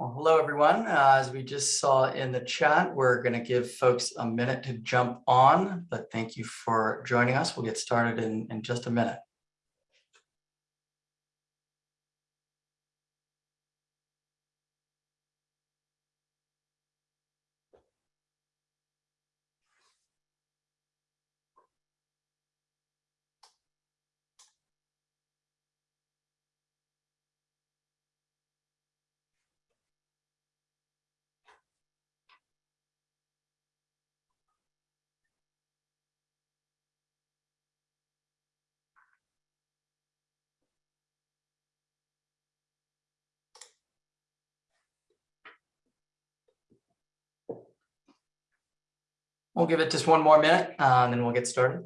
Well, hello, everyone. Uh, as we just saw in the chat, we're going to give folks a minute to jump on, but thank you for joining us. We'll get started in, in just a minute. We'll give it just one more minute uh, and then we'll get started.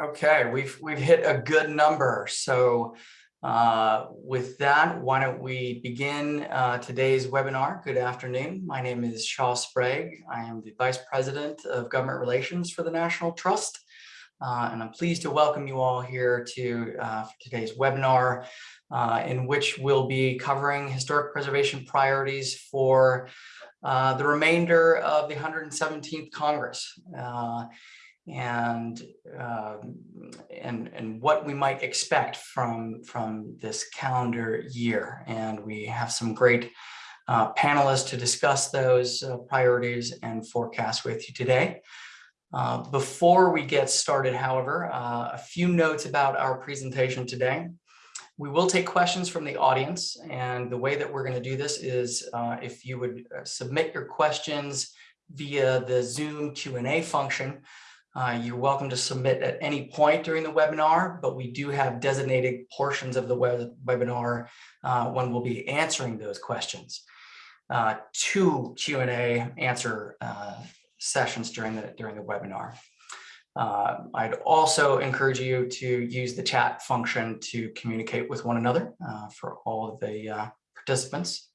Okay, we've we've hit a good number. So uh, with that, why don't we begin uh, today's webinar. Good afternoon. My name is Shaw Sprague. I am the Vice President of Government Relations for the National Trust. Uh, and I'm pleased to welcome you all here to uh, today's webinar, uh, in which we'll be covering historic preservation priorities for uh, the remainder of the 117th Congress. And um, and and what we might expect from from this calendar year. And we have some great uh, panelists to discuss those uh, priorities and forecasts with you today. Uh, before we get started, however, uh, a few notes about our presentation today. We will take questions from the audience, and the way that we're going to do this is uh, if you would uh, submit your questions via the Zoom Q&A function, uh, you're welcome to submit at any point during the webinar, but we do have designated portions of the web webinar uh, when we'll be answering those questions. Uh, two Q&A answer uh, sessions during the, during the webinar. Uh, I'd also encourage you to use the chat function to communicate with one another uh, for all of the participants.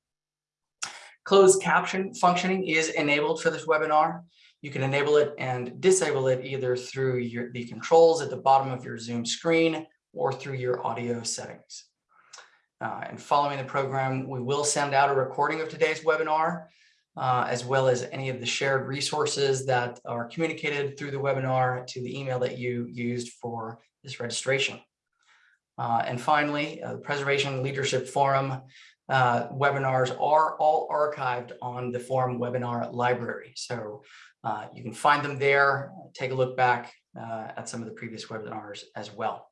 Closed caption functioning is enabled for this webinar. You can enable it and disable it either through your, the controls at the bottom of your Zoom screen or through your audio settings. Uh, and following the program, we will send out a recording of today's webinar, uh, as well as any of the shared resources that are communicated through the webinar to the email that you used for this registration. Uh, and finally, uh, the Preservation Leadership Forum uh, webinars are all archived on the forum webinar library. So uh, you can find them there, take a look back uh, at some of the previous webinars as well.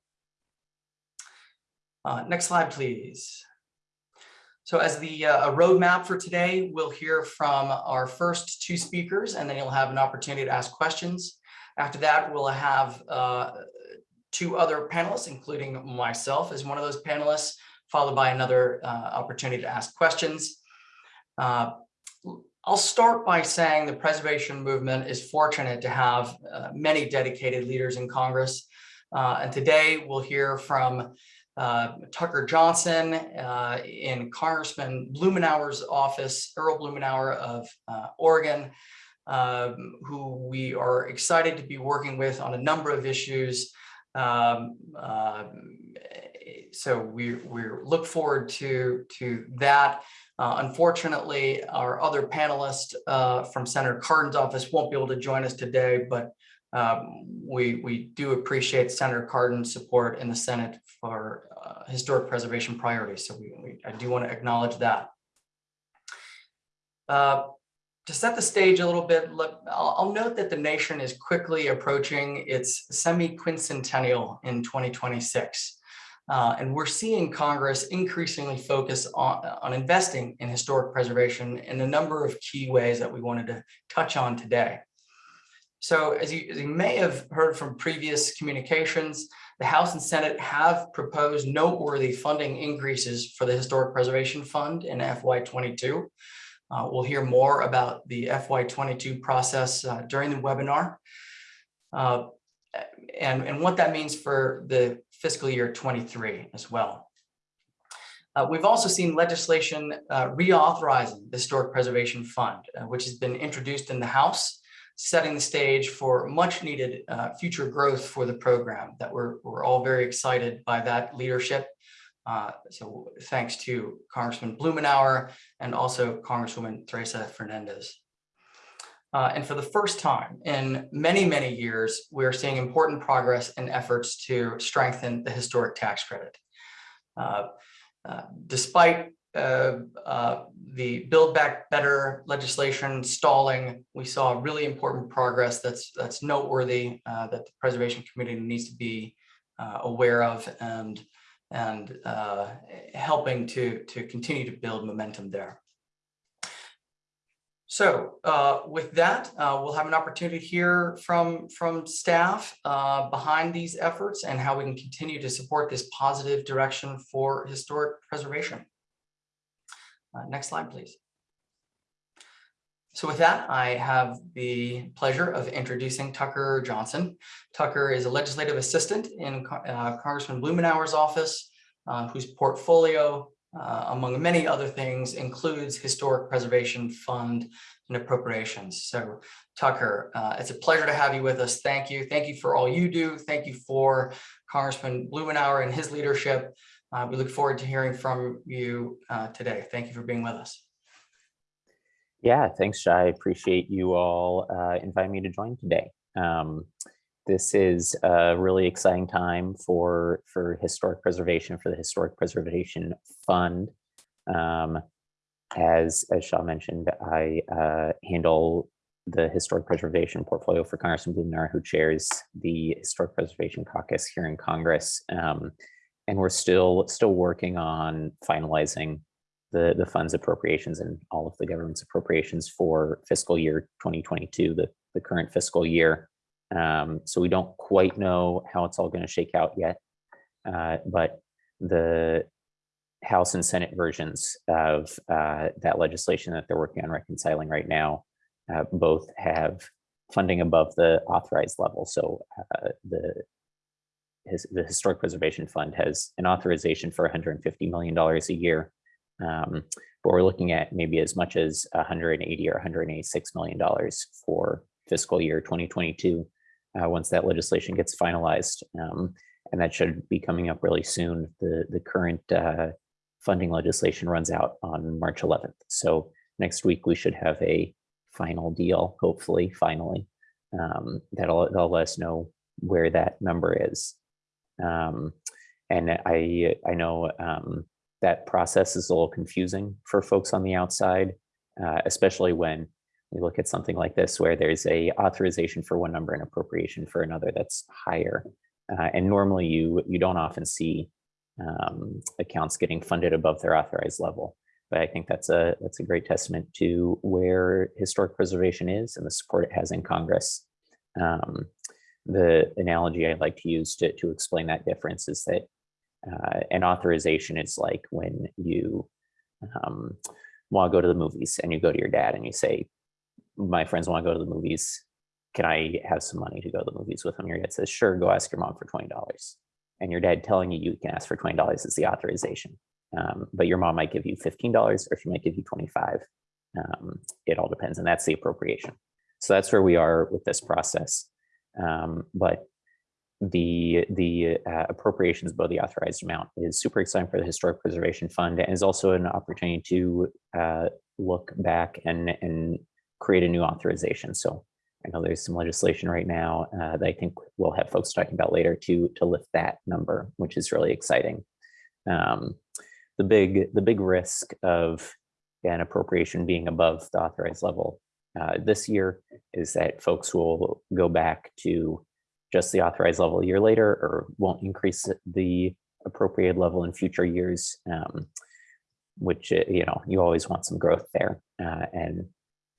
Uh, next slide, please. So as the uh, roadmap for today, we'll hear from our first two speakers, and then you'll have an opportunity to ask questions. After that, we'll have uh, two other panelists, including myself as one of those panelists, followed by another opportunity to ask questions. Uh, I'll start by saying the preservation movement is fortunate to have uh, many dedicated leaders in Congress. Uh, and today we'll hear from uh, Tucker Johnson uh, in Congressman Blumenauer's office, Earl Blumenauer of uh, Oregon, um, who we are excited to be working with on a number of issues. Um, uh, so we, we look forward to, to that. Uh, unfortunately, our other panelist uh, from Senator Cardin's office won't be able to join us today, but um, we, we do appreciate Senator Cardin's support in the Senate for uh, historic preservation priorities. So we, we, I do want to acknowledge that. Uh, to set the stage a little bit, I'll, I'll note that the nation is quickly approaching its semi-quincentennial in 2026. Uh, and we're seeing Congress increasingly focus on, on investing in historic preservation in a number of key ways that we wanted to touch on today. So as you, as you may have heard from previous communications, the House and Senate have proposed noteworthy funding increases for the Historic Preservation Fund in FY22. Uh, we'll hear more about the FY22 process uh, during the webinar uh, and, and what that means for the fiscal year 23 as well. Uh, we've also seen legislation uh, reauthorizing the Historic Preservation Fund, uh, which has been introduced in the House, setting the stage for much needed uh, future growth for the program that we're, we're all very excited by that leadership. Uh, so thanks to Congressman Blumenauer and also Congresswoman Teresa Fernandez. Uh, and for the first time in many, many years, we're seeing important progress in efforts to strengthen the historic tax credit. Uh, uh, despite uh, uh, the Build Back Better legislation stalling, we saw really important progress that's that's noteworthy uh, that the Preservation community needs to be aware of and and helping to to continue to build momentum there. So uh, with that, uh, we'll have an opportunity to hear from, from staff uh, behind these efforts and how we can continue to support this positive direction for historic preservation. Uh, next slide, please. So with that, I have the pleasure of introducing Tucker Johnson. Tucker is a legislative assistant in uh, Congressman Blumenauer's office, uh, whose portfolio uh, among many other things, includes Historic Preservation Fund and appropriations. So Tucker, uh, it's a pleasure to have you with us. Thank you. Thank you for all you do. Thank you for Congressman Blumenauer and his leadership. Uh, we look forward to hearing from you uh, today. Thank you for being with us. Yeah, thanks, Shai. I appreciate you all uh, inviting me to join today. Um, this is a really exciting time for, for historic preservation, for the Historic Preservation Fund. Um, as, as Shaw mentioned, I uh, handle the Historic Preservation portfolio for Congressman Blumenauer, who chairs the Historic Preservation Caucus here in Congress. Um, and we're still still working on finalizing the, the funds appropriations and all of the government's appropriations for fiscal year 2022, the, the current fiscal year. Um, so we don't quite know how it's all going to shake out yet, uh, but the House and Senate versions of uh, that legislation that they're working on reconciling right now uh, both have funding above the authorized level. So uh, the his, the Historic Preservation Fund has an authorization for $150 million a year, um, but we're looking at maybe as much as 180 or 186 million dollars for fiscal year 2022 uh, once that legislation gets finalized. Um, and that should be coming up really soon. The, the current uh, funding legislation runs out on March 11th. So next week we should have a final deal, hopefully, finally, um, that'll, that'll let us know where that number is. Um, and I, I know um, that process is a little confusing for folks on the outside, uh, especially when we look at something like this where there's a authorization for one number and appropriation for another that's higher. Uh, and normally you you don't often see um, accounts getting funded above their authorized level. But I think that's a that's a great testament to where historic preservation is and the support it has in Congress. Um, the analogy I like to use to, to explain that difference is that uh, an authorization is like when you um, want to go to the movies and you go to your dad and you say, my friends want to go to the movies. Can I have some money to go to the movies with them? Your dad says, sure, go ask your mom for $20. And your dad telling you you can ask for $20 is the authorization. Um, but your mom might give you $15 or she might give you 25. Um, it all depends and that's the appropriation. So that's where we are with this process. Um, but the the uh, appropriations above the authorized amount is super exciting for the Historic Preservation Fund and is also an opportunity to uh, look back and and create a new authorization. So I know there's some legislation right now uh, that I think we'll have folks talking about later to to lift that number, which is really exciting. Um, the big the big risk of an appropriation being above the authorized level uh, this year is that folks will go back to just the authorized level a year later or won't increase the appropriate level in future years, um, which, you know, you always want some growth there. Uh, and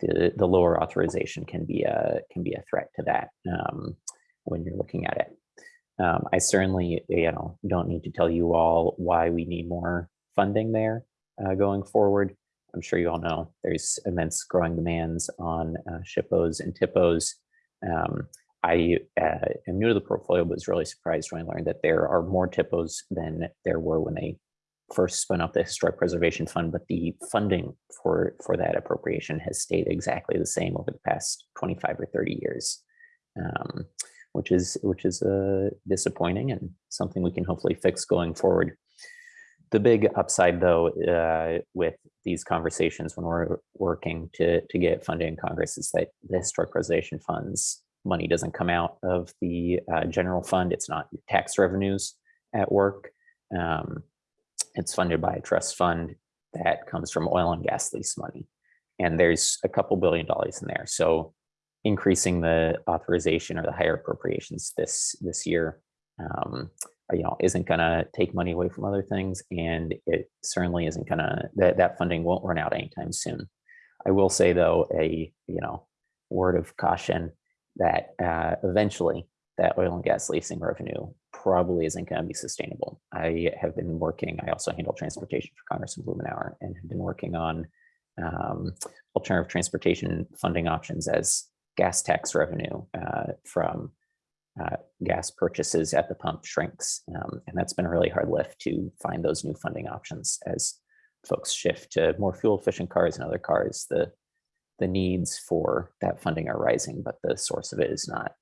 the, the lower authorization can be a can be a threat to that um, when you're looking at it. Um, I certainly you know don't need to tell you all why we need more funding there uh, going forward. I'm sure you all know, there's immense growing demands on uh, SHPOs and THPOs. Um, I uh, am new to the portfolio, but was really surprised when I learned that there are more THPOs than there were when they first spun up the Historic Preservation Fund, but the funding for, for that appropriation has stayed exactly the same over the past 25 or 30 years, um, which is which is uh, disappointing and something we can hopefully fix going forward. The big upside, though, uh, with these conversations when we're working to, to get funding in Congress is that the Historic Preservation Funds money doesn't come out of the uh, general fund. It's not tax revenues at work. Um, it's funded by a trust fund that comes from oil and gas lease money. And there's a couple billion dollars in there. So increasing the authorization or the higher appropriations this this year, um, you know, isn't going to take money away from other things. And it certainly isn't going to, that, that funding won't run out anytime soon. I will say though, a, you know, word of caution that uh, eventually that oil and gas leasing revenue probably isn't going to be sustainable. I have been working, I also handle transportation for Congressman Blumenauer and have been working on um, alternative transportation funding options as gas tax revenue uh, from uh, gas purchases at the pump shrinks. Um, and that's been a really hard lift to find those new funding options as folks shift to more fuel efficient cars and other cars. The, the needs for that funding are rising, but the source of it is not.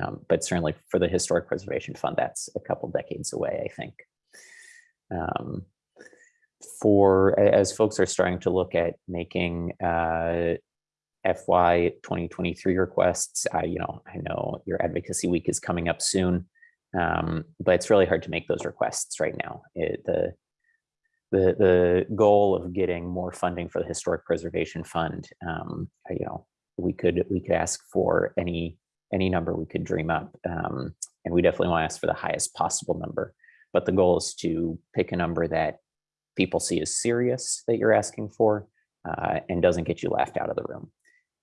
Um, but certainly for the Historic Preservation Fund, that's a couple decades away, I think. Um, for as folks are starting to look at making uh, FY 2023 requests, I, you know, I know your advocacy week is coming up soon, um, but it's really hard to make those requests right now. It, the the the goal of getting more funding for the Historic Preservation Fund, um, you know, we could we could ask for any any number we could dream up. Um, and we definitely want to ask for the highest possible number. But the goal is to pick a number that people see as serious that you're asking for uh, and doesn't get you laughed out of the room.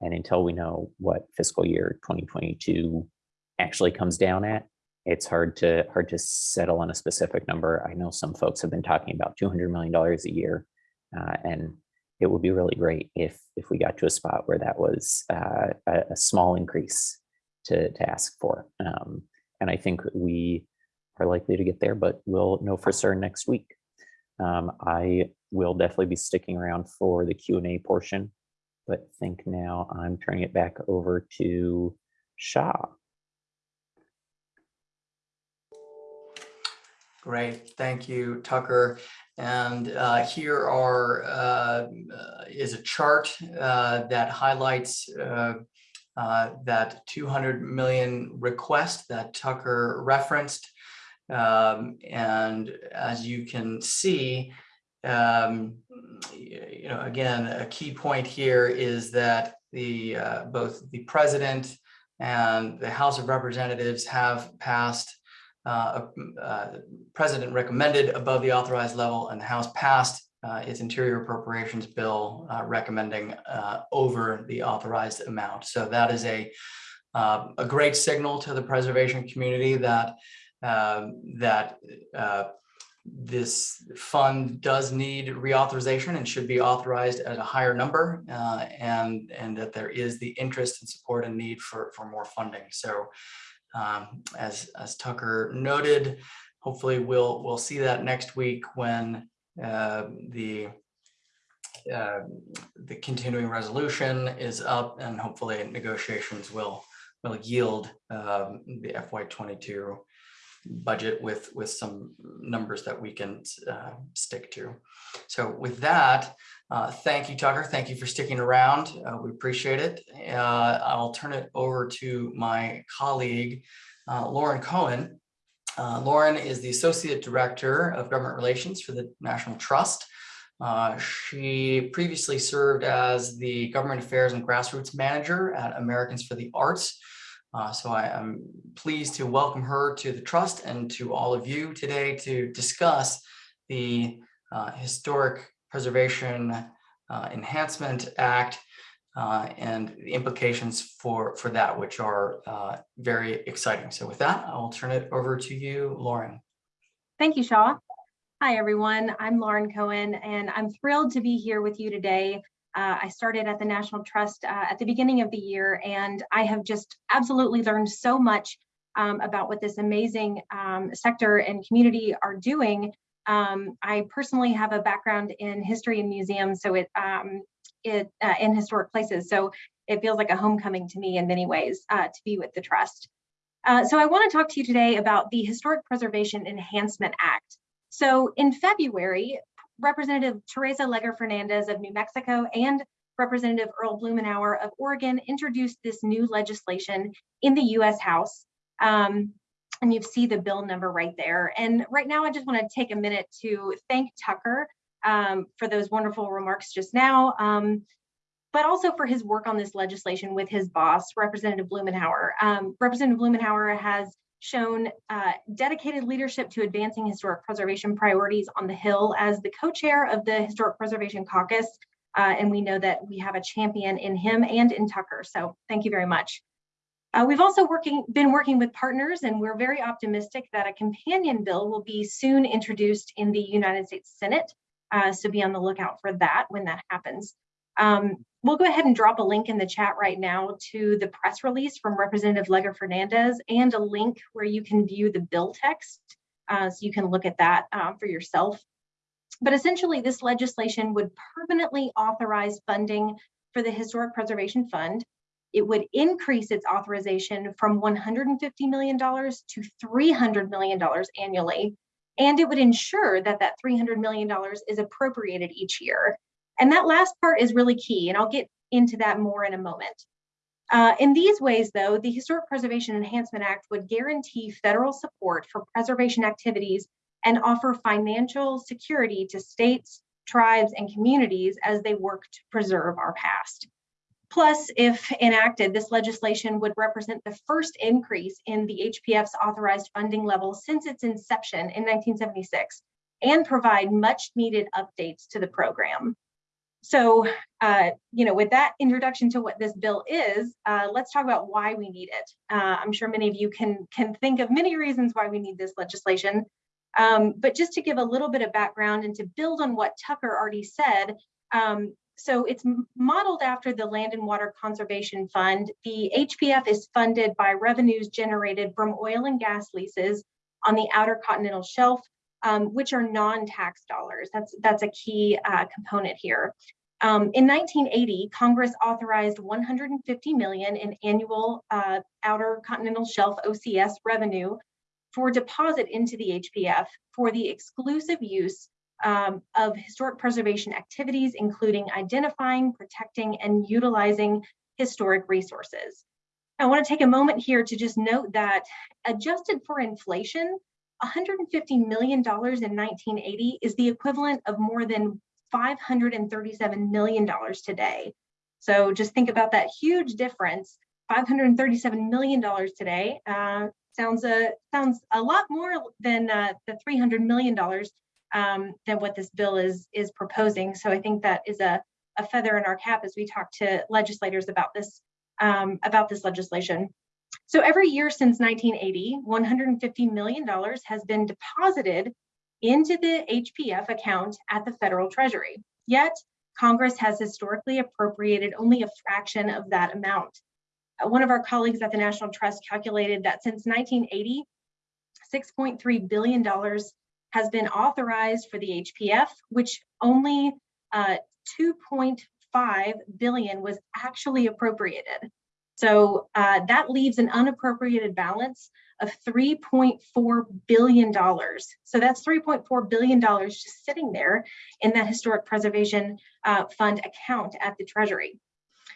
And until we know what fiscal year 2022 actually comes down at, it's hard to hard to settle on a specific number. I know some folks have been talking about $200 million a year, uh, and it would be really great if if we got to a spot where that was uh, a, a small increase to, to ask for. Um, and I think we are likely to get there, but we'll know for certain next week. Um, I will definitely be sticking around for the Q&A portion, but think now I'm turning it back over to Shaw. Great, thank you, Tucker. And uh, here are uh, is a chart uh, that highlights uh, that 200 million request that Tucker referenced. Um, and as you can see, um, you know, again, a key point here is that the uh, both the president and the House of Representatives have passed uh, uh, president recommended above the authorized level and the House passed uh, its interior appropriations bill uh, recommending uh, over the authorized amount. So that is a uh, a great signal to the preservation community that um, that uh, this fund does need reauthorization and should be authorized at a higher number uh, and and that there is the interest and support and need for for more funding. So um, as as Tucker noted, hopefully we'll we'll see that next week when the uh, the continuing resolution is up and hopefully negotiations will will yield um, the FY22 budget with with some numbers that we can uh, stick to. So with that, uh, thank you, Tucker. Thank you for sticking around. Uh, we appreciate it. Uh, I'll turn it over to my colleague, uh, Lauren Cohen, uh, Lauren is the Associate Director of Government Relations for the National Trust. Uh, she previously served as the Government Affairs and Grassroots Manager at Americans for the Arts. Uh, so I am pleased to welcome her to the Trust and to all of you today to discuss the uh, Historic Preservation uh, Enhancement Act uh, and the implications for, for that, which are uh, very exciting. So with that, I'll turn it over to you, Lauren. Thank you, Shaw. Hi, everyone. I'm Lauren Cohen, and I'm thrilled to be here with you today. Uh, I started at the National Trust uh, at the beginning of the year, and I have just absolutely learned so much um, about what this amazing um, sector and community are doing. Um, I personally have a background in history and museums, so it, um, it uh, in historic places, so it feels like a homecoming to me in many ways uh, to be with the Trust. Uh, so I want to talk to you today about the Historic Preservation Enhancement Act. So in February, Representative Teresa Leger Fernandez of New Mexico and Representative Earl Blumenauer of Oregon introduced this new legislation in the US House. Um, and you see the bill number right there. And right now, I just want to take a minute to thank Tucker um, for those wonderful remarks just now, um, but also for his work on this legislation with his boss, Representative Blumenauer. Um, Representative Blumenauer has shown uh, dedicated leadership to advancing historic preservation priorities on the Hill as the co-chair of the Historic Preservation Caucus. Uh, and we know that we have a champion in him and in Tucker. So thank you very much. Uh, we've also working, been working with partners and we're very optimistic that a companion bill will be soon introduced in the United States Senate. Uh, so be on the lookout for that when that happens. Um, we'll go ahead and drop a link in the chat right now to the press release from Representative Leger Fernandez and a link where you can view the bill text. Uh, so you can look at that uh, for yourself. But essentially, this legislation would permanently authorize funding for the Historic Preservation Fund. It would increase its authorization from $150 million to $300 million annually. And it would ensure that that $300 million is appropriated each year. And that last part is really key, and I'll get into that more in a moment. Uh, in these ways, though, the Historic Preservation Enhancement Act would guarantee federal support for preservation activities and offer financial security to states, tribes, and communities as they work to preserve our past. Plus, if enacted, this legislation would represent the first increase in the HPF's authorized funding level since its inception in 1976 and provide much needed updates to the program. So, uh, you know, with that introduction to what this bill is, uh, let's talk about why we need it. Uh, I'm sure many of you can, can think of many reasons why we need this legislation. Um, but just to give a little bit of background and to build on what Tucker already said, um, so it's modeled after the Land and Water Conservation Fund. The HPF is funded by revenues generated from oil and gas leases on the outer continental shelf um, which are non-tax dollars. That's, that's a key uh, component here. Um, in 1980, Congress authorized 150 million in annual uh, outer continental shelf OCS revenue for deposit into the HPF for the exclusive use um, of historic preservation activities, including identifying, protecting, and utilizing historic resources. I want to take a moment here to just note that adjusted for inflation, $150 million in 1980 is the equivalent of more than $537 million today. So just think about that huge difference. $537 million today uh, sounds a sounds a lot more than uh, the $300 million um, than what this bill is is proposing. So I think that is a, a feather in our cap as we talk to legislators about this um, about this legislation. So every year since 1980, $150 million has been deposited into the HPF account at the federal treasury. Yet Congress has historically appropriated only a fraction of that amount. Uh, one of our colleagues at the National Trust calculated that since 1980, $6.3 billion has been authorized for the HPF, which only uh, 2.5 billion was actually appropriated. So uh, that leaves an unappropriated balance of $3.4 billion. So that's $3.4 billion just sitting there in that historic preservation uh, fund account at the Treasury.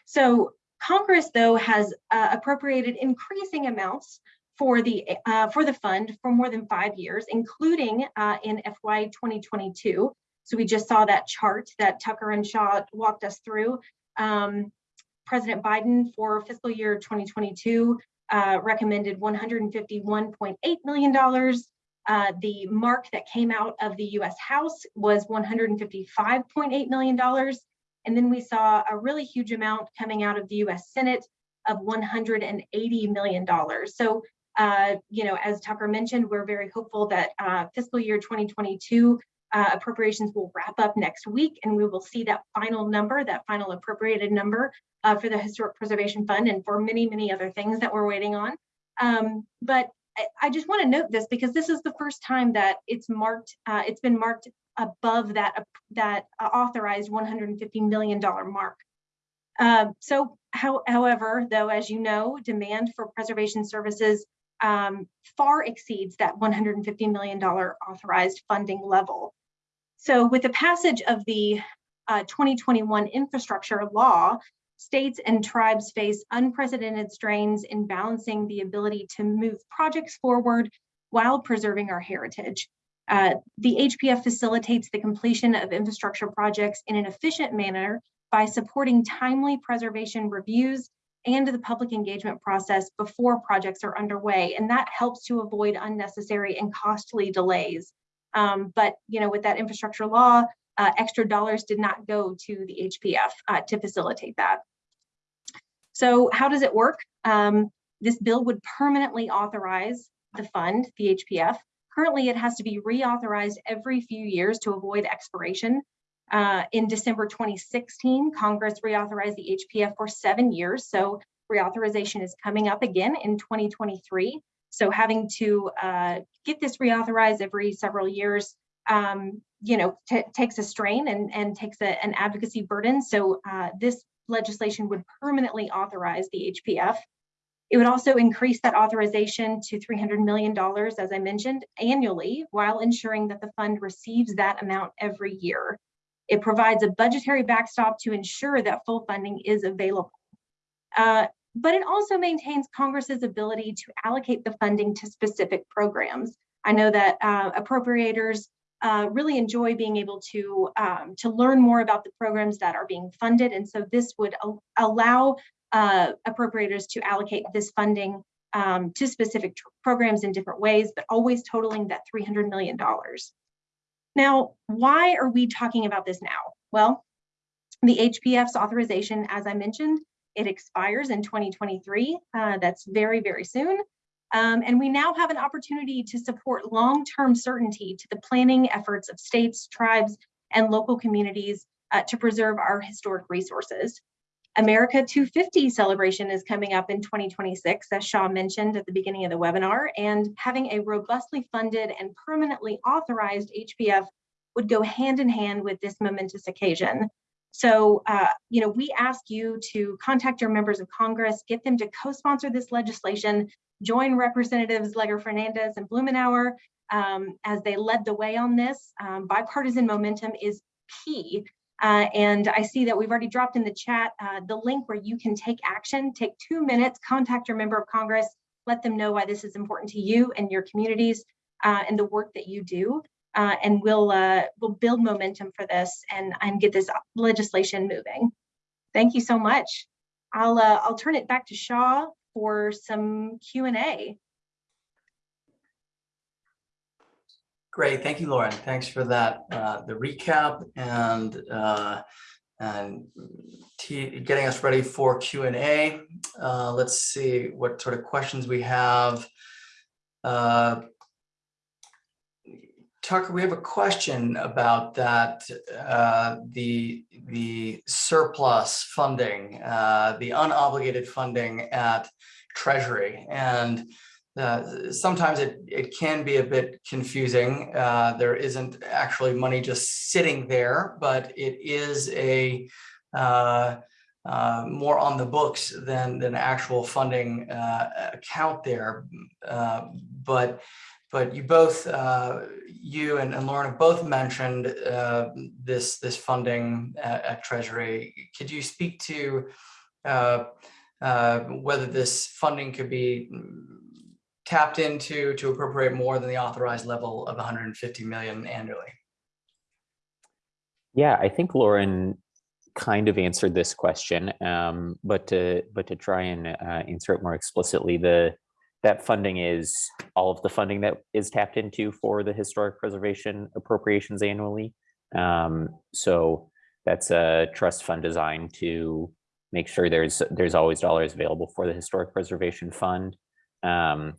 So Congress, though, has uh, appropriated increasing amounts for the uh, for the fund for more than five years, including uh, in FY 2022. So we just saw that chart that Tucker and Shaw walked us through. Um, President Biden for fiscal year 2022 uh, recommended $151.8 million. Uh, the mark that came out of the US House was $155.8 million. And then we saw a really huge amount coming out of the US Senate of $180 million. So, uh, you know, as Tucker mentioned, we're very hopeful that uh, fiscal year 2022 Uh, appropriations will wrap up next week and we will see that final number, that final appropriated number uh, for the Historic Preservation Fund and for many, many other things that we're waiting on. Um, but I, I just want to note this because this is the first time that it's marked, uh, it's been marked above that, that authorized $150 million mark. Uh, so, how, however, though, as you know, demand for preservation services um, far exceeds that $150 million authorized funding level. So with the passage of the uh, 2021 infrastructure law, states and tribes face unprecedented strains in balancing the ability to move projects forward while preserving our heritage. Uh, the HPF facilitates the completion of infrastructure projects in an efficient manner by supporting timely preservation reviews and the public engagement process before projects are underway. And that helps to avoid unnecessary and costly delays. Um, but you know, with that infrastructure law, uh, extra dollars did not go to the HPF uh, to facilitate that. So how does it work? Um, this bill would permanently authorize the fund, the HPF. Currently, it has to be reauthorized every few years to avoid expiration. Uh, in December 2016, Congress reauthorized the HPF for seven years. So reauthorization is coming up again in 2023. So having to uh, get this reauthorized every several years, um, you know, takes a strain and, and takes a, an advocacy burden. So uh, this legislation would permanently authorize the HPF. It would also increase that authorization to $300 million, as I mentioned, annually, while ensuring that the fund receives that amount every year. It provides a budgetary backstop to ensure that full funding is available. Uh, but it also maintains Congress's ability to allocate the funding to specific programs. I know that uh, appropriators uh, really enjoy being able to, um, to learn more about the programs that are being funded. And so this would al allow uh, appropriators to allocate this funding um, to specific programs in different ways, but always totaling that $300 million. Now, why are we talking about this now? Well, the HPF's authorization, as I mentioned, it expires in 2023. Uh, that's very, very soon. Um, and we now have an opportunity to support long-term certainty to the planning efforts of states, tribes, and local communities uh, to preserve our historic resources. America 250 celebration is coming up in 2026, as Shaw mentioned at the beginning of the webinar, and having a robustly funded and permanently authorized HPF would go hand in hand with this momentous occasion. So, uh, you know, we ask you to contact your members of Congress, get them to co-sponsor this legislation, join Representatives Leger Fernandez and Blumenauer um, as they led the way on this. Um, bipartisan momentum is key uh, and I see that we've already dropped in the chat uh, the link where you can take action, take two minutes, contact your member of Congress, let them know why this is important to you and your communities uh, and the work that you do. Uh, and we'll uh, we'll build momentum for this and, and get this legislation moving. Thank you so much. I'll uh, I'll turn it back to Shaw for some Q&A. Great, thank you, Lauren. Thanks for that, uh, the recap and uh, and getting us ready for Q&A. Uh, let's see what sort of questions we have. Uh, Tucker, we have a question about that, uh, the, the surplus funding, uh, the unobligated funding at Treasury. And uh, sometimes it, it can be a bit confusing. Uh, there isn't actually money just sitting there, but it is a uh, uh more on the books than than actual funding uh, account there. But but you both, you and, and Lauren have both mentioned this this funding at, at, Treasury. Could you speak to whether this funding could be tapped into to appropriate more than the authorized level of 150 million annually? Yeah, I think Lauren kind of answered this question, um, but to but to try and uh, answer it more explicitly, the that funding is all of the funding that is tapped into for the historic preservation appropriations annually. Um, so that's a trust fund designed to make sure there's there's always dollars available for the historic preservation fund. Um,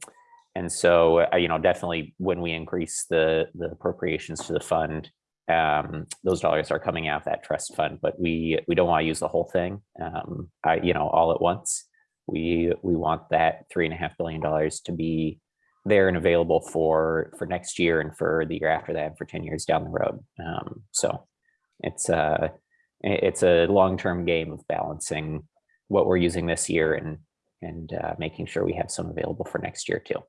and so, uh, you know, definitely when we increase the, the appropriations to the fund, um, those dollars are coming out of that trust fund, but we we don't want to use the whole thing, um, I, you know, all at once. We we want that three and a half billion dollars to be there and available for for next year and for the year after that, and for ten years down the road. Um, so it's a it's a long term game of balancing what we're using this year and and uh, making sure we have some available for next year too.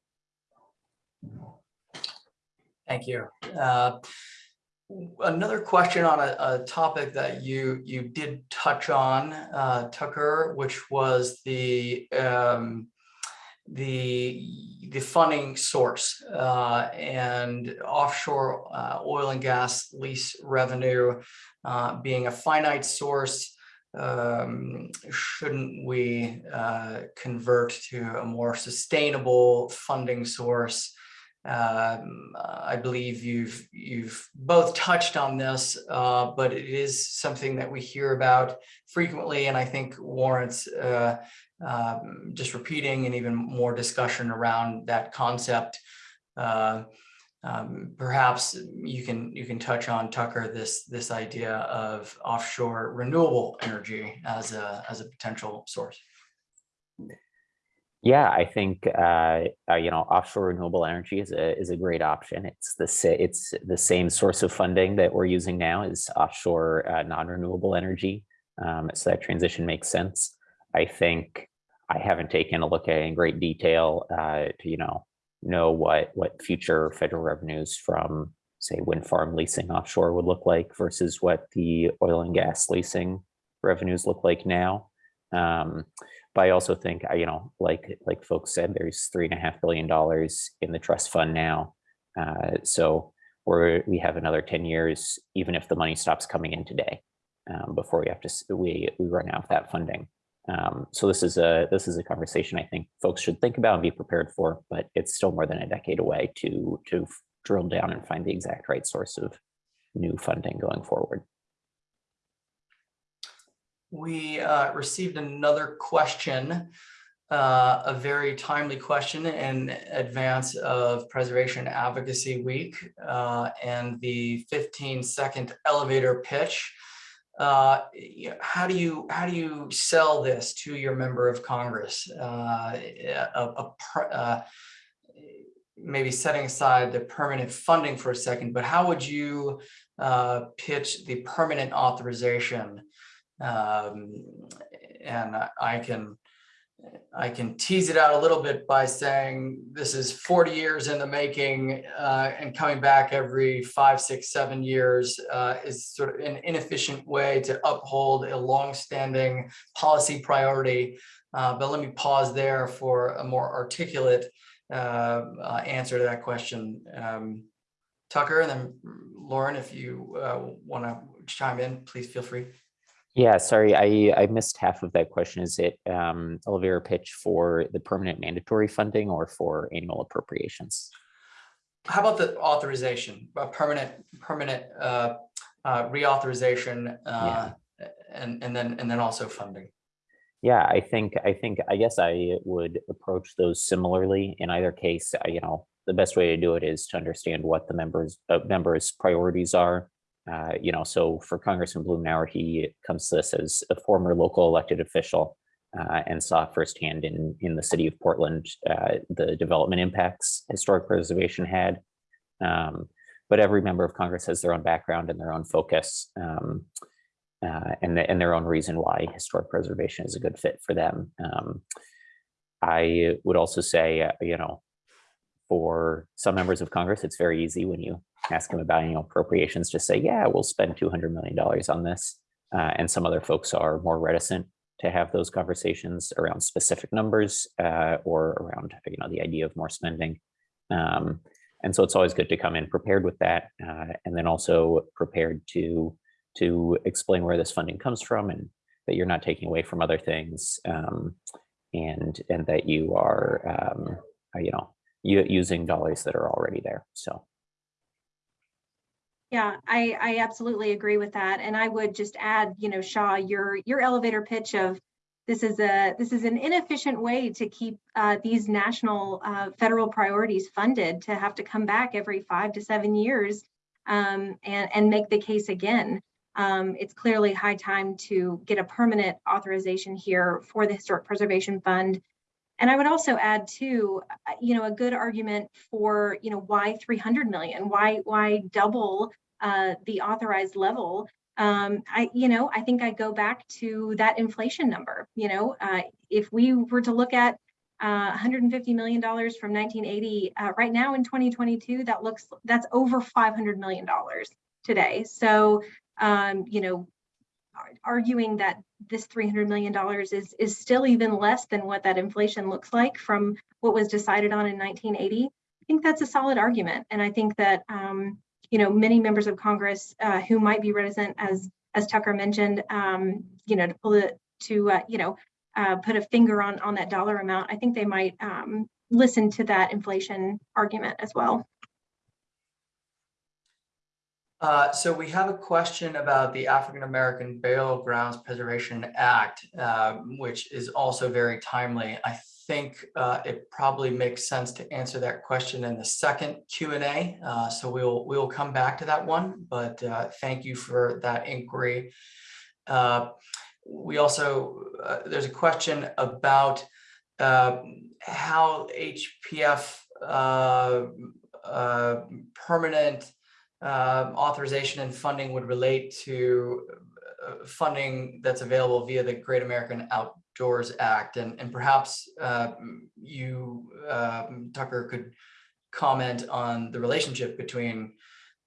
Thank you. Uh, Another question on a, a topic that you you did touch on, uh, Tucker, which was the um, the the funding source uh, and offshore uh, oil and gas lease revenue uh, being a finite source. Um, shouldn't we uh, convert to a more sustainable funding source? Um, I believe you've you've both touched on this, uh, but it is something that we hear about frequently, and I think warrants uh, um, just repeating and even more discussion around that concept. Um, perhaps you can you can touch on Tucker this this idea of offshore renewable energy as a as a potential source. Yeah, I think uh, uh, you know offshore renewable energy is a is a great option. It's the it's the same source of funding that we're using now is offshore uh, non-renewable energy. Um, so that transition makes sense. I think I haven't taken a look at in great detail uh, to you know know what what future federal revenues from say wind farm leasing offshore would look like versus what the oil and gas leasing revenues look like now. Um, but I also think, you know, like like folks said, there's three and a half billion dollars in the trust fund now. Uh, so we're we have another 10 years, even if the money stops coming in today, um, before we have to we we run out of that funding. Um, so this is a this is a conversation I think folks should think about and be prepared for, but it's still more than a decade away to to drill down and find the exact right source of new funding going forward. We uh, received another question, uh, a very timely question in advance of Preservation Advocacy Week uh, and the 15 second elevator pitch. Uh, How do you, how do you sell this to your member of Congress? Uh, a- a uh, Maybe setting aside the permanent funding for a second, but how would you uh, pitch the permanent authorization? Um, and I- I can, I can tease it out a little bit by saying this is forty years in the making, uh, and coming back every five, six, seven years, uh, is sort of an inefficient way to uphold a longstanding policy priority. Uh, but let me pause there for a more articulate, uh, uh, answer to that question. Um, Tucker, and then Lauren, if you, uh, want to chime in, please feel free. Yeah, sorry, I, I missed half of that question. Is it um, elevator pitch for the permanent mandatory funding or for annual appropriations? How about the authorization, a permanent, permanent uh, uh, reauthorization, uh, and, and then, and then also funding? Yeah, I think, I think, I guess I would approach those similarly. In either case, you know, the best way to do it is to understand what the members, uh, members' priorities are. Uh, you know, so for Congressman Blumenauer, he comes to this as a former local elected official uh, and saw firsthand in in the city of Portland uh, the development impacts historic preservation had. Um, but every member of Congress has their own background and their own focus, um, uh, and the, and their own reason why historic preservation is a good fit for them. Um, I would also say, uh, you know, for some members of Congress, it's very easy when you ask them about annual appropriations, just say, yeah, we'll spend $200 million on this. Uh, and some other folks are more reticent to have those conversations around specific numbers uh, or around, you know, the idea of more spending. Um, and so it's always good to come in prepared with that, uh, and then also prepared to to explain where this funding comes from and that you're not taking away from other things, um, and and that you are, um, uh, you know, using dollars that are already there. So. Yeah, I, I absolutely agree with that. And I would just add, you know, Shaw, your, your elevator pitch of this is a, this is an inefficient way to keep uh, these national uh, federal priorities funded to have to come back every five to seven years. um, and, and make the case again. Um, it's clearly high time to get a permanent authorization here for the Historic Preservation Fund. And I would also add too, uh, you know, a good argument for, you know, why 300 million? Why, why double uh, the authorized level? Um, I, you know, I think I go back to that inflation number. You know, uh, if we were to look at uh, 150 million dollars from 1980, uh, right now in 2022, that looks that's over 500 million dollars today. So, um, you know, arguing that this 300 million dollars is is still even less than what that inflation looks like from what was decided on in 1980. I think that's a solid argument, and I think that um, you know, many members of Congress uh, who might be reticent, as as Tucker mentioned, um, you know, to pull it to uh, you know, uh, put a finger on on that dollar amount. I think they might um, listen to that inflation argument as well. Uh, so we have a question about the African American Burial Grounds Preservation Act, uh, which is also very timely. I think uh, it probably makes sense to answer that question in the second Q&A. Uh, so we'll we'll come back to that one, but uh, thank you for that inquiry. Uh, we also, there's a question about uh, how HPF permanent authorization and funding would relate to funding that's available via the Great American Outdoors Act, and, and perhaps uh, you, uh, Tucker, could comment on the relationship between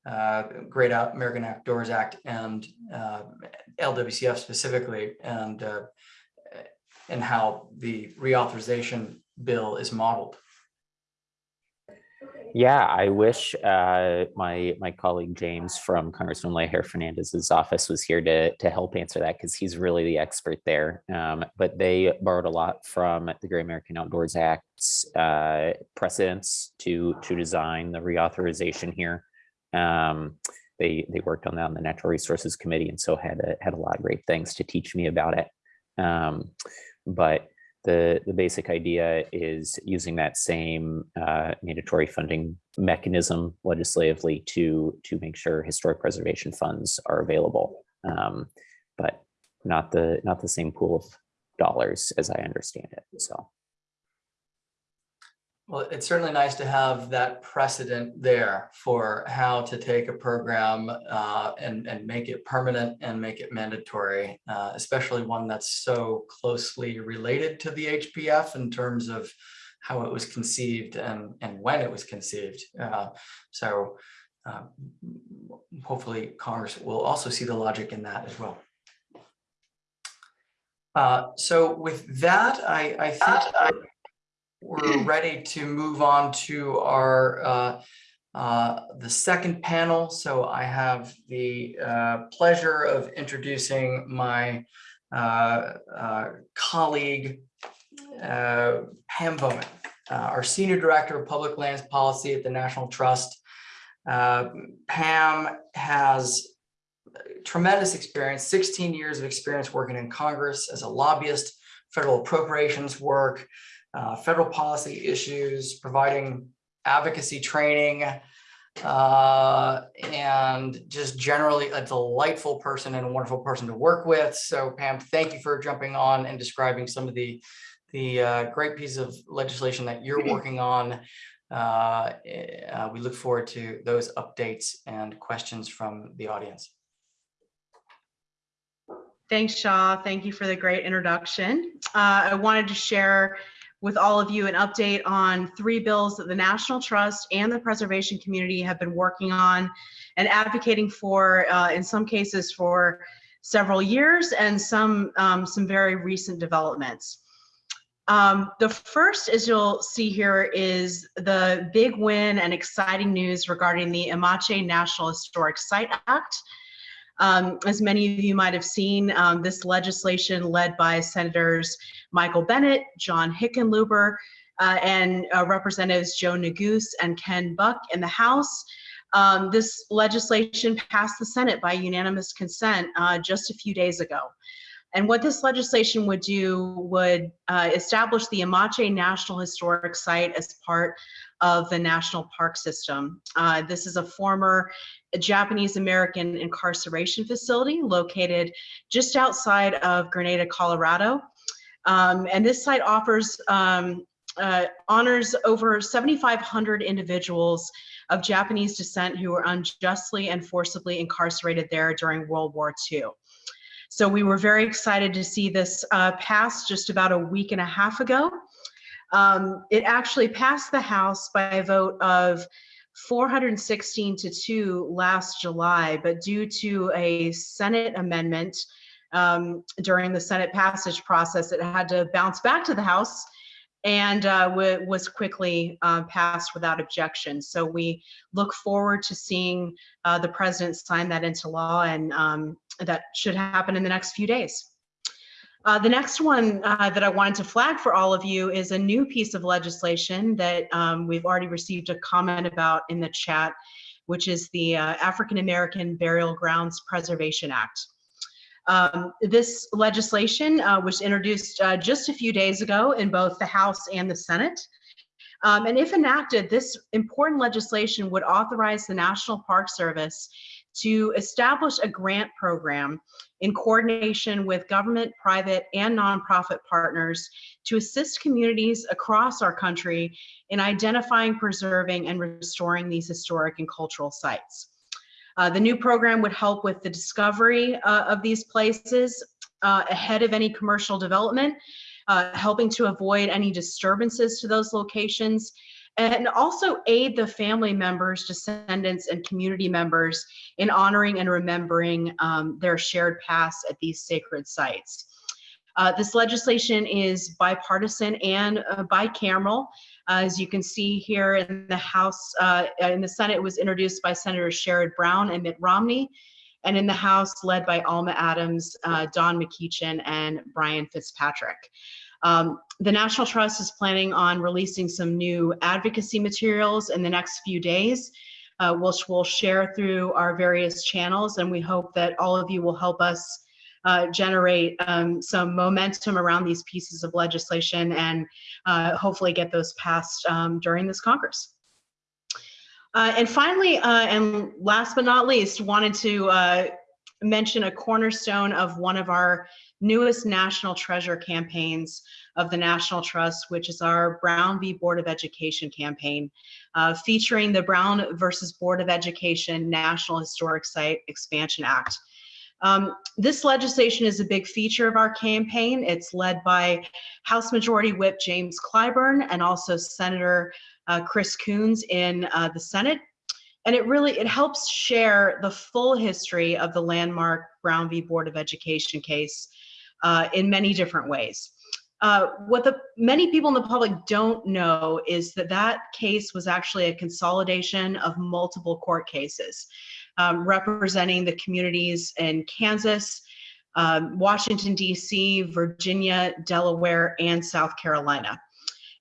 uh, Great American Outdoors Act and uh, LWCF specifically, and uh, and how the reauthorization bill is modeled. Yeah, I wish uh, my my colleague James from Congressman Leger Fernandez's office was here to to help answer that because he's really the expert there. Um, but they borrowed a lot from the Great American Outdoors Act's uh, precedents to to design the reauthorization here. Um, they they worked on that on the Natural Resources Committee, and so had a, had a lot of great things to teach me about it. Um, but the, the basic idea is using that same uh, mandatory funding mechanism legislatively to, to make sure historic preservation funds are available, um, but not the, not the same pool of dollars as I understand it, so. Well, it's certainly nice to have that precedent there for how to take a program uh, and, and make it permanent and make it mandatory, uh, especially one that's so closely related to the HPF in terms of how it was conceived and, and when it was conceived. Uh, so uh, hopefully Congress will also see the logic in that as well. Uh, so with that, I, I think we're ready to move on to our uh, uh, the second panel. So I have the uh, pleasure of introducing my uh, uh, colleague, uh, Pam Bowman, our Senior Director of Public Lands Policy at the National Trust. Pam has tremendous experience, 16 years of experience working in Congress as a lobbyist, federal appropriations work, uh, federal policy issues, providing advocacy training, uh, and just generally a delightful person and a wonderful person to work with. So Pam, thank you for jumping on and describing some of the, the uh, great piece of legislation that you're working on. Uh, uh, we look forward to those updates and questions from the audience. Thanks, Shaw. Thank you for the great introduction. Uh, I wanted to share with all of you an update on three bills that the National Trust and the preservation community have been working on and advocating for, uh, in some cases for several years and some, um, some very recent developments. Um, the first, as you'll see here, is the big win and exciting news regarding the Amache National Historic Site Act. Um, as many of you might have seen, um, this legislation led by Senators Michael Bennet, John Hickenlooper, uh, and uh, Representatives Joe Neguse and Ken Buck in the House. Um, this legislation passed the Senate by unanimous consent uh, just a few days ago. And what this legislation would do would uh, establish the Amache National Historic Site as part of the National Park System. Uh, this is a former a Japanese American incarceration facility located just outside of Granada, Colorado. Um, and this site offers um, uh, honors over 7,500 individuals of Japanese descent who were unjustly and forcibly incarcerated there during World War II. So we were very excited to see this uh, pass just about a week and a half ago. Um, it actually passed the House by a vote of 416 to 2 last July, but due to a Senate amendment um, during the Senate passage process, it had to bounce back to the House and uh, was quickly uh, passed without objection. So we look forward to seeing uh, the president sign that into law, and um, that should happen in the next few days. Uh, the next one uh, that I wanted to flag for all of you is a new piece of legislation that um, we've already received a comment about in the chat, which is the uh, African American Burial Grounds Preservation Act. Um, this legislation uh, was introduced uh, just a few days ago in both the House and the Senate. Um, and if enacted, this important legislation would authorize the National Park Service to establish a grant program in coordination with government, private, and nonprofit partners to assist communities across our country in identifying, preserving, and restoring these historic and cultural sites. Uh, the new program would help with the discovery uh, of these places uh, ahead of any commercial development, uh, helping to avoid any disturbances to those locations, and also aid the family members, descendants, and community members in honoring and remembering um, their shared past at these sacred sites. Uh, this legislation is bipartisan and uh, bicameral. Uh, as you can see here in the House, uh, in the Senate, it was introduced by Senators Sherrod Brown and Mitt Romney, and in the House, led by Alma Adams, uh, Don McEachin, and Brian Fitzpatrick. Um, the National Trust is planning on releasing some new advocacy materials in the next few days, uh, which we'll share through our various channels, and we hope that all of you will help us uh, generate um, some momentum around these pieces of legislation and uh, hopefully get those passed um, during this Congress. Uh, and finally, uh, and last but not least, wanted to uh, mention a cornerstone of one of our newest national treasure campaigns of the National Trust, which is our Brown v. Board of Education campaign, uh, featuring the Brown versus Board of Education National Historic Site Expansion Act. Um, this legislation is a big feature of our campaign. It's led by House Majority Whip James Clyburn and also Senator uh, Chris Coons in uh, the Senate. And it really, it helps share the full history of the landmark Brown v. Board of Education case uh, in many different ways. Uh, what the many people in the public don't know is that that case was actually a consolidation of multiple court cases um, representing the communities in Kansas, um, Washington, D.C., Virginia, Delaware, and South Carolina.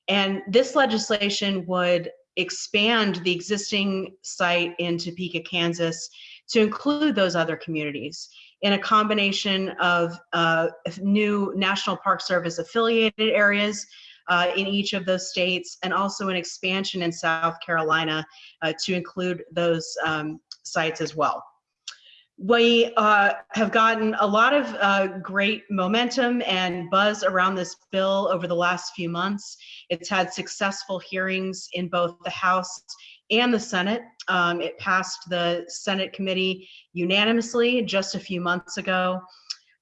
And this legislation would expand the existing site in Topeka, Kansas to include those other communities in a combination of uh, new National Park Service affiliated areas uh, in each of those states and also an expansion in South Carolina uh, to include those um, sites as well. We uh, have gotten a lot of uh, great momentum and buzz around this bill over the last few months. It's had successful hearings in both the House and the Senate. Um, it passed the Senate committee unanimously just a few months ago.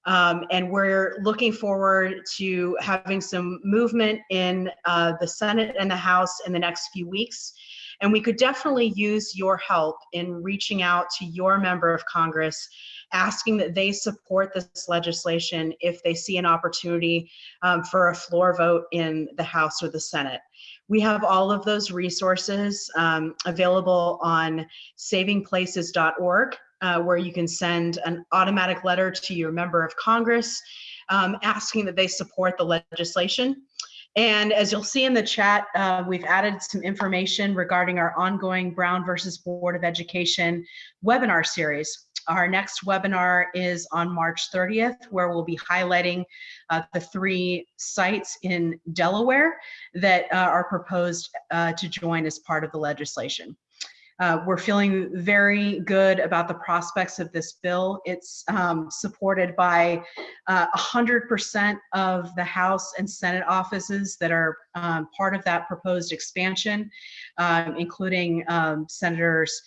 Um, and we're looking forward to having some movement in uh, the Senate and the House in the next few weeks. And we could definitely use your help in reaching out to your member of Congress, asking that they support this legislation if they see an opportunity um, for a floor vote in the House or the Senate. We have all of those resources um, available on savingplaces.org, uh, where you can send an automatic letter to your member of Congress um, asking that they support the legislation. And as you'll see in the chat, uh, we've added some information regarding our ongoing Brown versus Board of Education webinar series. Our next webinar is on March 30th, where we'll be highlighting uh, the three sites in Delaware that uh, are proposed uh, to join as part of the legislation. Uh, we're feeling very good about the prospects of this bill. It's um, supported by uh, 100% of the House and Senate offices that are um, part of that proposed expansion, um, including um, Senators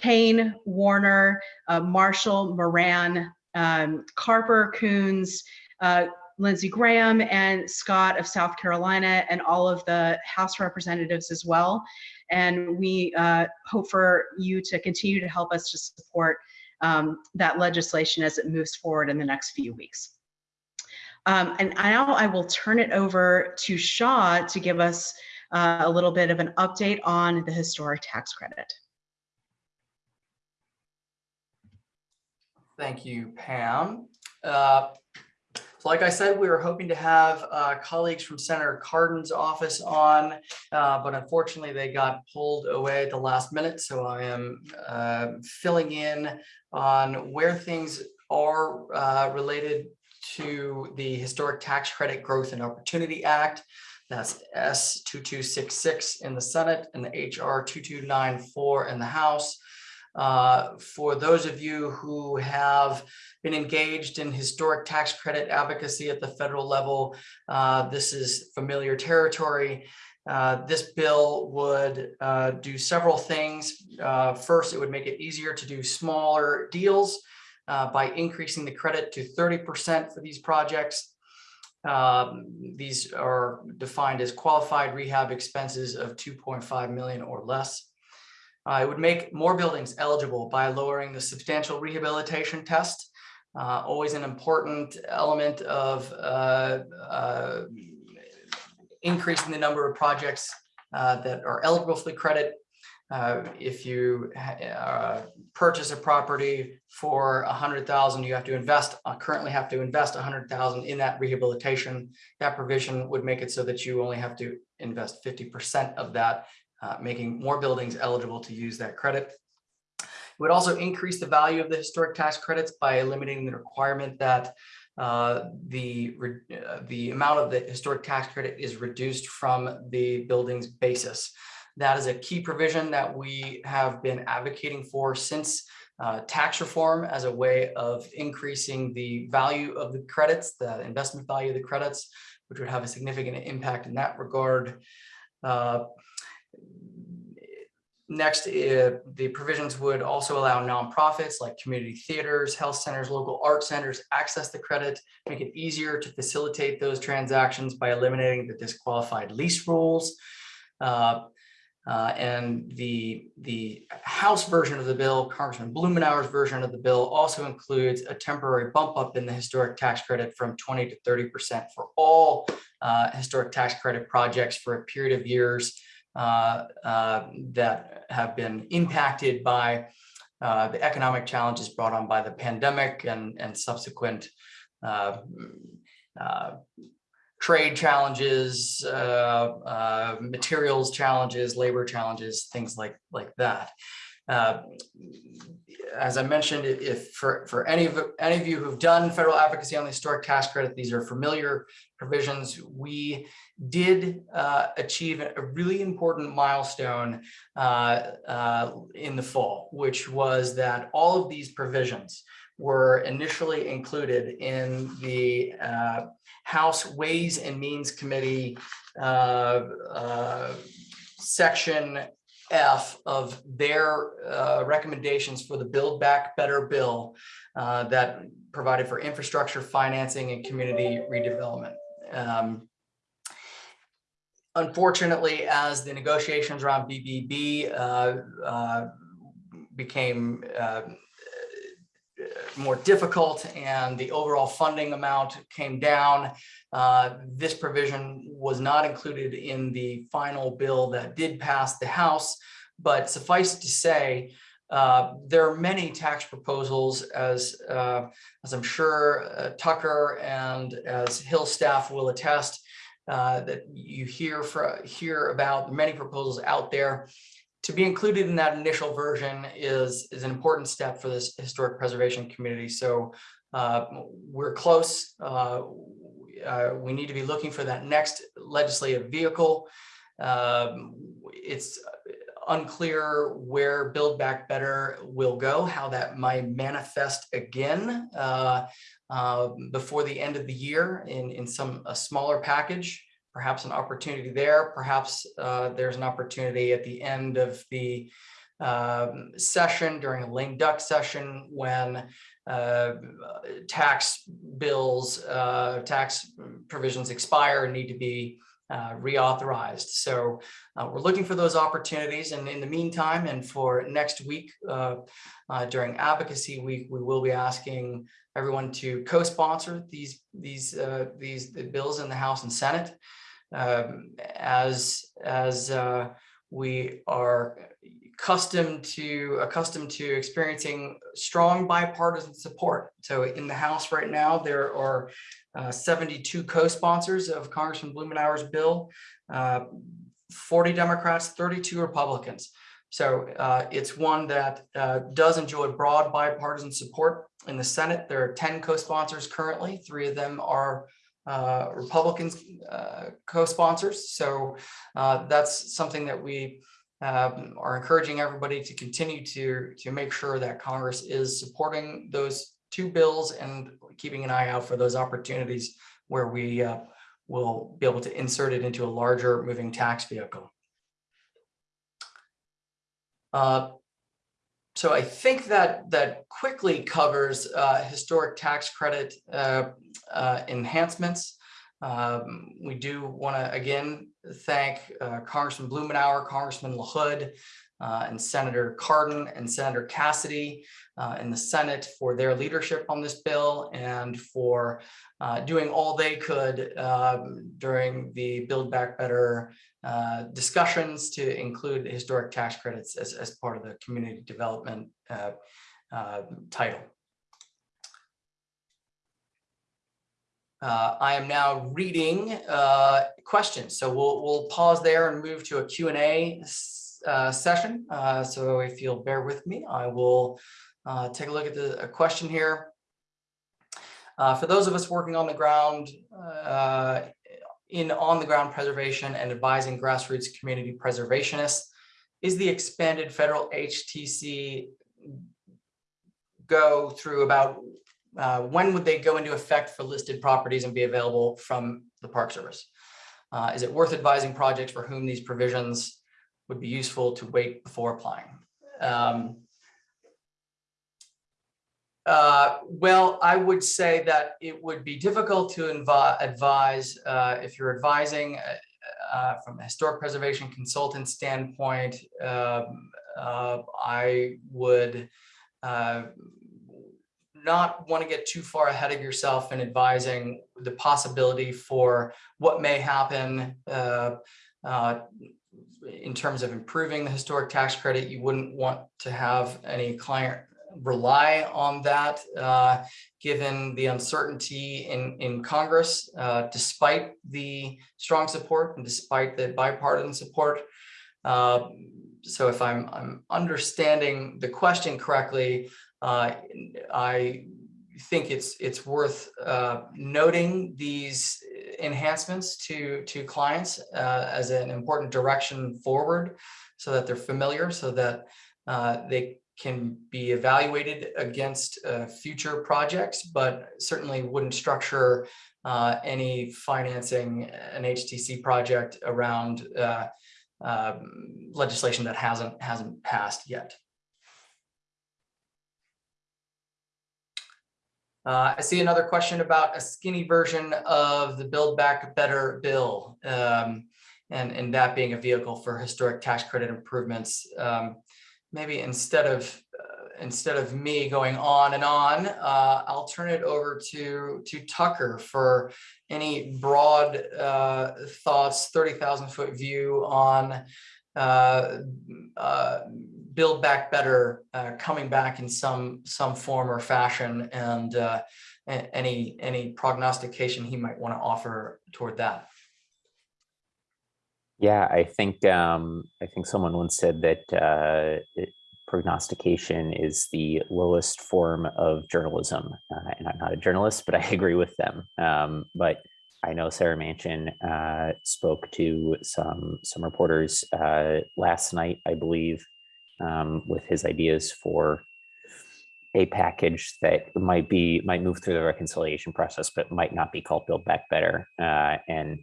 Kaine, Warner, uh, Marshall, Moran, um, Carper, Coons, uh, Lindsey Graham, and Scott of South Carolina, and all of the House representatives as well. And we uh, hope for you to continue to help us to support um, that legislation as it moves forward in the next few weeks. Um, and now I will turn it over to Shaw to give us uh, a little bit of an update on the historic tax credit. Thank you, Pam. Uh, like I said, we were hoping to have uh, colleagues from Senator Cardin's office on, uh, but unfortunately they got pulled away at the last minute. So I am uh, filling in on where things are uh, related to the Historic Tax Credit Growth and Opportunity Act. That's S2266 in the Senate and the HR 2294 in the House. Uh, for those of you who have been engaged in historic tax credit advocacy at the federal level, uh, this is familiar territory. Uh, this bill would uh, do several things. Uh, first, it would make it easier to do smaller deals by increasing the credit to 30% for these projects. Um, these are defined as qualified rehab expenses of 2.5 million or less. Uh, it would make more buildings eligible by lowering the substantial rehabilitation test, uh, always an important element of uh, uh increasing the number of projects uh, that are eligible for the credit. Uh, if you purchase a property for a hundred thousand, you have to invest, currently have to invest a hundred thousand in that rehabilitation. That provision would make it so that you only have to invest 50% of that uh, making more buildings eligible to use that credit. It would also increase the value of the historic tax credits by eliminating the requirement that uh, the, uh, the amount of the historic tax credit is reduced from the building's basis. That is a key provision that we have been advocating for since uh, tax reform as a way of increasing the value of the credits, the investment value of the credits, which would have a significant impact in that regard. Next, uh, the provisions would also allow nonprofits like community theaters, health centers, local art centers access the credit, make it easier to facilitate those transactions by eliminating the disqualified lease rules. Uh, uh, and the, the House version of the bill, Congressman Blumenauer's version of the bill also includes a temporary bump up in the historic tax credit from 20 to 30% for all uh, historic tax credit projects for a period of years that have been impacted by uh, the economic challenges brought on by the pandemic and, and subsequent trade challenges, uh, uh, materials challenges, labor challenges, things like like that. Uh, as I mentioned, if for, for any of any of you who've done federal advocacy on the historic tax credit, these are familiar provisions. We did uh, achieve a really important milestone uh, uh, in the fall, which was that all of these provisions were initially included in the uh, House Ways and Means Committee uh, section F of their uh, recommendations for the Build Back Better bill uh, that provided for infrastructure financing and community redevelopment. Um, unfortunately, as the negotiations around BBB uh, uh, became uh, more difficult and the overall funding amount came down. Uh, this provision was not included in the final bill that did pass the House, but suffice to say, uh, there are many tax proposals as, uh, as I'm sure uh, Tucker and as Hill staff will attest uh, that you hear, for, hear about many proposals out there to be included in that initial version is, is an important step for this historic preservation community. So we're close. Uh, we need to be looking for that next legislative vehicle. Um, it's unclear where Build Back Better will go, how that might manifest again uh, uh, before the end of the year in, in some, a smaller package, perhaps an opportunity there, perhaps uh, there's an opportunity at the end of the um, session during a lame duck session when uh, tax bills, uh, tax provisions expire and need to be uh, reauthorized. So uh, we're looking for those opportunities. And in the meantime, and for next week uh, uh, during Advocacy Week, we will be asking everyone to co-sponsor these these these the bills in the House and Senate um, as as we are accustomed to accustomed to experiencing strong bipartisan support. So in the House right now, there are uh, 72 co-sponsors of Congressman Blumenauer's bill, uh, 40 Democrats, 32 Republicans. So uh, it's one that uh, does enjoy broad bipartisan support in the Senate. There are 10 co-sponsors currently. Three of them are uh, Republicans uh, co-sponsors. So that's something that we um, are encouraging everybody to continue to to make sure that Congress is supporting those two bills and keeping an eye out for those opportunities where we uh, will be able to insert it into a larger moving tax vehicle. Uh, so I think that that quickly covers uh, historic tax credit uh, uh, enhancements. Um, we do want to again thank uh, Congressman Blumenauer, Congressman LaHood, uh, and Senator Cardin and Senator Cassidy uh, in the Senate for their leadership on this bill and for uh, doing all they could um, during the Build Back Better uh, discussions to include historic tax credits as, as part of the community development uh, uh, title. Uh, I am now reading uh, questions, so we'll we'll pause there and move to a Q and A uh, session. Uh, so if you'll bear with me, I will uh, take a look at the a question here. Uh, for those of us working on the ground in on the ground preservation and advising grassroots community preservationists, is the expanded federal HTC go through about uh, when would they go into effect for listed properties and be available from the Park Service? Uh, is it worth advising projects for whom these provisions would be useful to wait before applying? Um, uh, well, I would say that it would be difficult to advise uh, if you're advising uh, uh, from a historic preservation consultant standpoint. Um, I would not want to get too far ahead of yourself in advising the possibility for what may happen uh, uh, in terms of improving the historic tax credit. You wouldn't want to have any client rely on that, uh, given the uncertainty in, in Congress, uh, despite the strong support and despite the bipartisan support. Uh, so if I'm, I'm understanding the question correctly, I think it's it's worth uh, noting these enhancements to to clients uh, as an important direction forward, so that they're familiar, so that uh, they can be evaluated against uh, future projects, but certainly wouldn't structure uh, any financing an HTC project around um, legislation that hasn't hasn't passed yet. Uh, I see another question about a skinny version of the Build Back Better bill, um, and, and that being a vehicle for historic tax credit improvements. Um, maybe instead of uh, instead of me going on and on, uh, I'll turn it over to to Tucker for any broad uh, thoughts, 30,000 foot view on uh, uh, build back better, uh, coming back in some some form or fashion, and uh, any any prognostication he might want to offer toward that. Yeah, I think um, I think someone once said that uh, it, prognostication is the lowest form of journalism, uh, and I'm not a journalist, but I agree with them. Um, but I know Senator Manchin uh, spoke to some some reporters uh, last night, I believe, um, with his ideas for a package that might be might move through the reconciliation process, but might not be called Build Back Better. Uh, and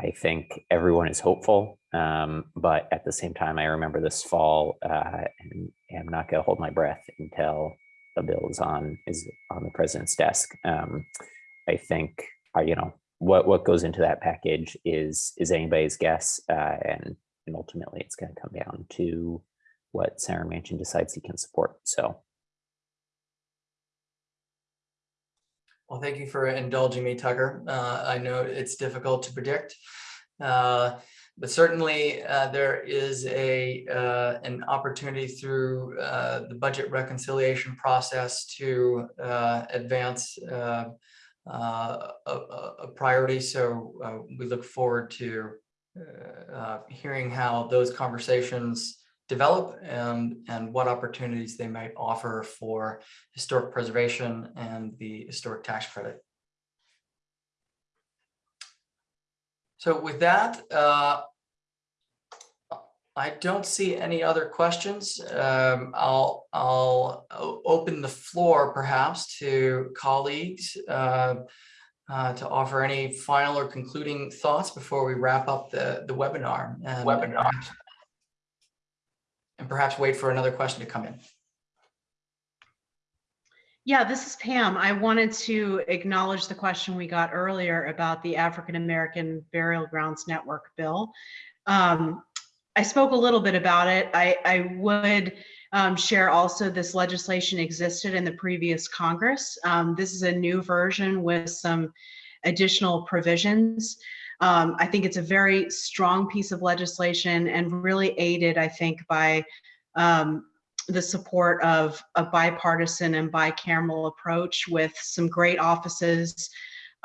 I think everyone is hopeful, um, but at the same time, I remember this fall, uh, and I'm not going to hold my breath until the bill is on is on the president's desk. Um, I think, uh, you know, what what goes into that package is is anybody's guess, uh, and and ultimately, it's going to come down to what Senator Manchin decides he can support. So. Well, thank you for indulging me, Tucker. Uh, I know it's difficult to predict. Uh, but certainly uh, there is a uh, an opportunity through uh, the budget reconciliation process to uh, advance a, a- priority. So we look forward to hearing how those conversations develop and and what opportunities they might offer for historic preservation and the historic tax credit. So with that, uh, I don't see any other questions. Um, I'll, I'll open the floor perhaps to colleagues uh, uh, to offer any final or concluding thoughts before we wrap up the, the webinar. and- Webinar. And perhaps wait for another question to come in. Yeah, this is Pam. I wanted to acknowledge the question we got earlier about the African American Burial Grounds Network bill. Um, I spoke a little bit about it. I, I would um, share also this legislation existed in the previous Congress. Um, this is a new version with some additional provisions. Um, I think it's a very strong piece of legislation and really aided, I think, by um, the support of a bipartisan and bicameral approach with some great offices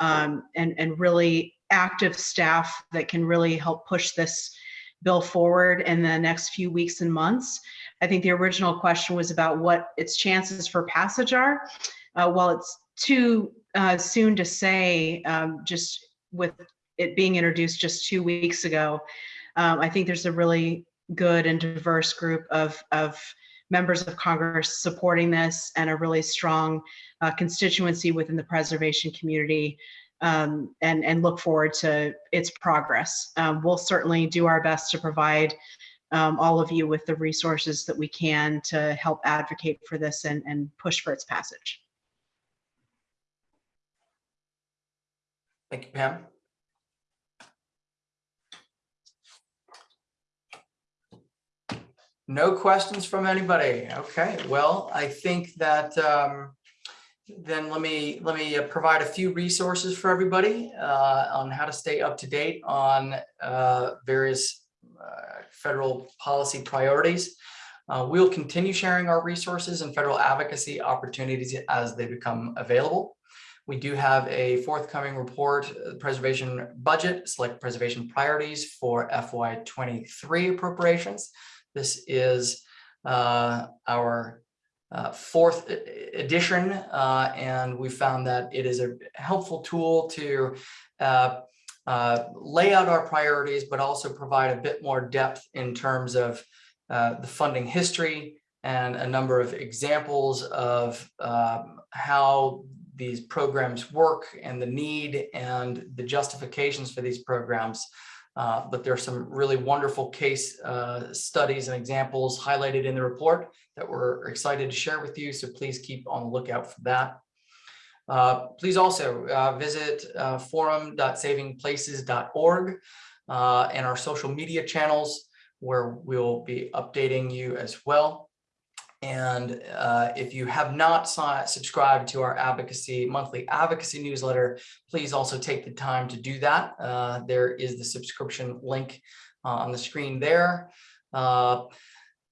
um, and, and really active staff that can really help push this bill forward in the next few weeks and months. I think the original question was about what its chances for passage are. Uh, while it's too uh, soon to say, um, just with it being introduced just two weeks ago, um, I think there's a really good and diverse group of, of members of Congress supporting this and a really strong uh, constituency within the preservation community um, and, and look forward to its progress. Um, we'll certainly do our best to provide um, all of you with the resources that we can to help advocate for this and, and push for its passage. Thank you, Pam. No questions from anybody. Okay, well, I think that um, then let me let me uh, provide a few resources for everybody uh, on how to stay up to date on uh, various uh, federal policy priorities. Uh, we'll continue sharing our resources and federal advocacy opportunities as they become available. We do have a forthcoming report, uh, preservation budget, select preservation priorities for FY23 appropriations. This is uh, our uh, fourth edition, uh, and we found that it is a helpful tool to uh, uh, lay out our priorities, but also provide a bit more depth in terms of the funding history and a number of examples of um, how these programs work and the need and the justifications for these programs. Uh, but there are some really wonderful case uh, studies and examples highlighted in the report that we're excited to share with you. So please keep on the lookout for that. Uh, please also uh, visit uh, forum.savingplaces.org uh, and our social media channels where we'll be updating you as well. And uh, if you have not subscribed to our advocacy monthly advocacy newsletter, please also take the time to do that. Uh, there is the subscription link uh, on the screen there. Uh,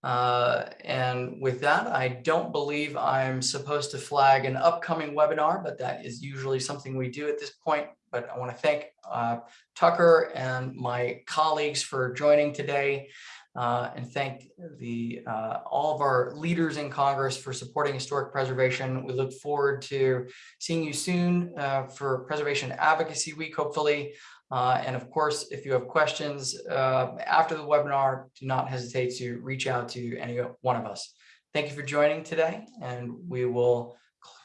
uh, and with that, I don't believe I'm supposed to flag an upcoming webinar, but that is usually something we do at this point. But I want to thank uh, Tucker and my colleagues for joining today. Uh, and thank the, uh, all of our leaders in Congress for supporting historic preservation. We look forward to seeing you soon uh, for Preservation Advocacy Week, hopefully. Uh, And of course, if you have questions uh, after the webinar, do not hesitate to reach out to any one of us. Thank you for joining today, and we will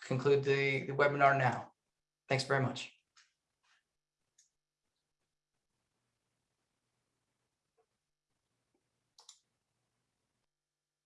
conclude the the webinar now. Thanks very much.